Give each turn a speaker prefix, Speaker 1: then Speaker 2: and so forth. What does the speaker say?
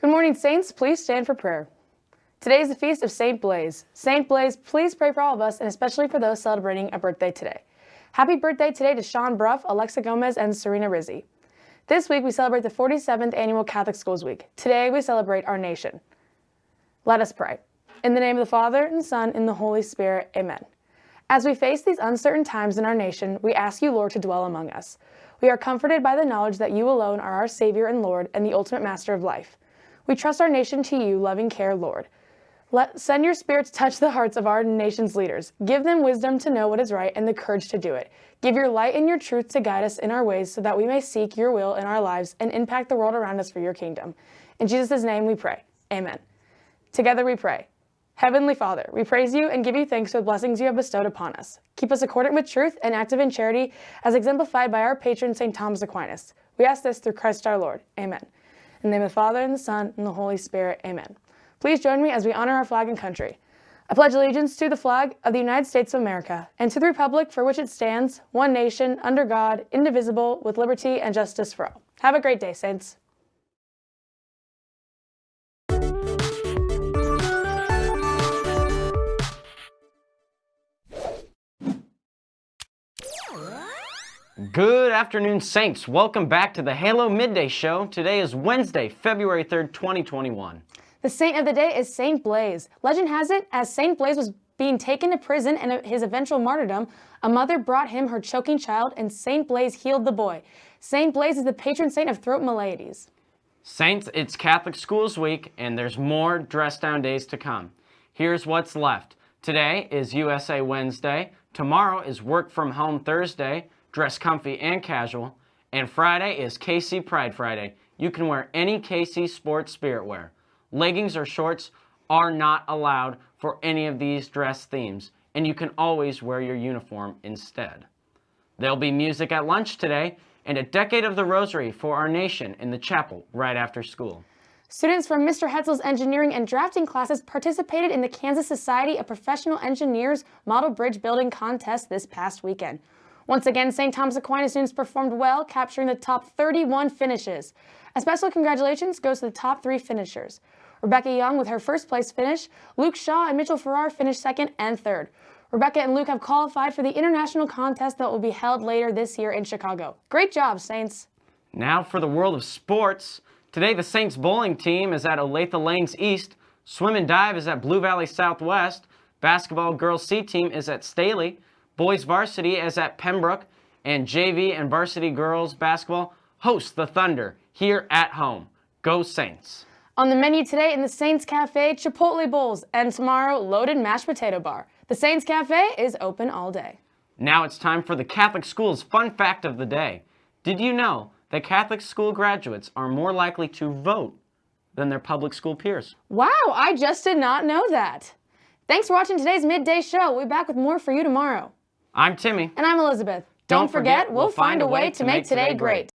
Speaker 1: Good morning, Saints. Please stand for prayer. Today is the feast of St. Blaise. St. Blaise, please pray for all of us and especially for those celebrating a birthday today. Happy birthday today to Sean Bruff, Alexa Gomez, and Serena Rizzi. This week we celebrate the 47th Annual Catholic Schools Week. Today we celebrate our nation. Let us pray. In the name of the Father, and the Son, and the Holy Spirit, amen. As we face these uncertain times in our nation, we ask you, Lord, to dwell among us. We are comforted by the knowledge that you alone are our Savior and Lord and the ultimate master of life. We trust our nation to you, loving care, Lord. Let, send your spirit to touch the hearts of our nation's leaders. Give them wisdom to know what is right and the courage to do it. Give your light and your truth to guide us in our ways so that we may seek your will in our lives and impact the world around us for your kingdom. In Jesus' name we pray. Amen. Together we pray. Heavenly Father, we praise you and give you thanks for the blessings you have bestowed upon us. Keep us accordant with truth and active in charity as exemplified by our patron St. Thomas Aquinas. We ask this through Christ our Lord. Amen. In the name of the Father, and the Son, and the Holy Spirit. Amen. Please join me as we honor our flag and country. I pledge allegiance to the flag of the United States of America and to the republic for which it stands, one nation, under God, indivisible, with liberty and justice for all. Have a great day, Saints.
Speaker 2: Good afternoon, Saints. Welcome back to the Halo Midday Show. Today is Wednesday, February 3rd, 2021.
Speaker 1: The saint of the day is Saint Blaise. Legend has it, as Saint Blaise was being taken to prison and his eventual martyrdom, a mother brought him her choking child and Saint Blaise healed the boy. Saint Blaise is the patron saint of throat maladies.
Speaker 2: Saints, it's Catholic Schools Week and there's more dress down days to come. Here's what's left. Today is USA Wednesday. Tomorrow is Work From Home Thursday, dress comfy and casual. And Friday is KC Pride Friday. You can wear any KC sports spirit wear leggings or shorts are not allowed for any of these dress themes, and you can always wear your uniform instead. There'll be music at lunch today, and a decade of the rosary for our nation in the chapel right after school.
Speaker 1: Students from Mr. Hetzel's engineering and drafting classes participated in the Kansas Society of Professional Engineers Model Bridge Building Contest this past weekend. Once again, St. Thomas Aquinas students performed well, capturing the top 31 finishes. A special congratulations goes to the top three finishers. Rebecca Young with her first place finish, Luke Shaw and Mitchell Farrar finished second and third. Rebecca and Luke have qualified for the international contest that will be held later this year in Chicago. Great job, Saints!
Speaker 2: Now for the world of sports. Today the Saints bowling team is at Olathe Lanes East, swim and dive is at Blue Valley Southwest, basketball girls C team is at Staley, boys varsity is at Pembroke, and JV and varsity girls basketball host the Thunder here at home. Go Saints!
Speaker 1: On the menu today in the Saints Cafe, Chipotle bowls, and tomorrow, loaded mashed potato bar. The Saints Cafe is open all day.
Speaker 2: Now it's time for the Catholic Schools Fun Fact of the Day. Did you know that Catholic school graduates are more likely to vote than their public school peers?
Speaker 1: Wow, I just did not know that. Thanks for watching today's Midday Show. We'll be back with more for you tomorrow.
Speaker 2: I'm Timmy.
Speaker 1: And I'm Elizabeth. Don't, Don't forget, forget, we'll find a way to make today great.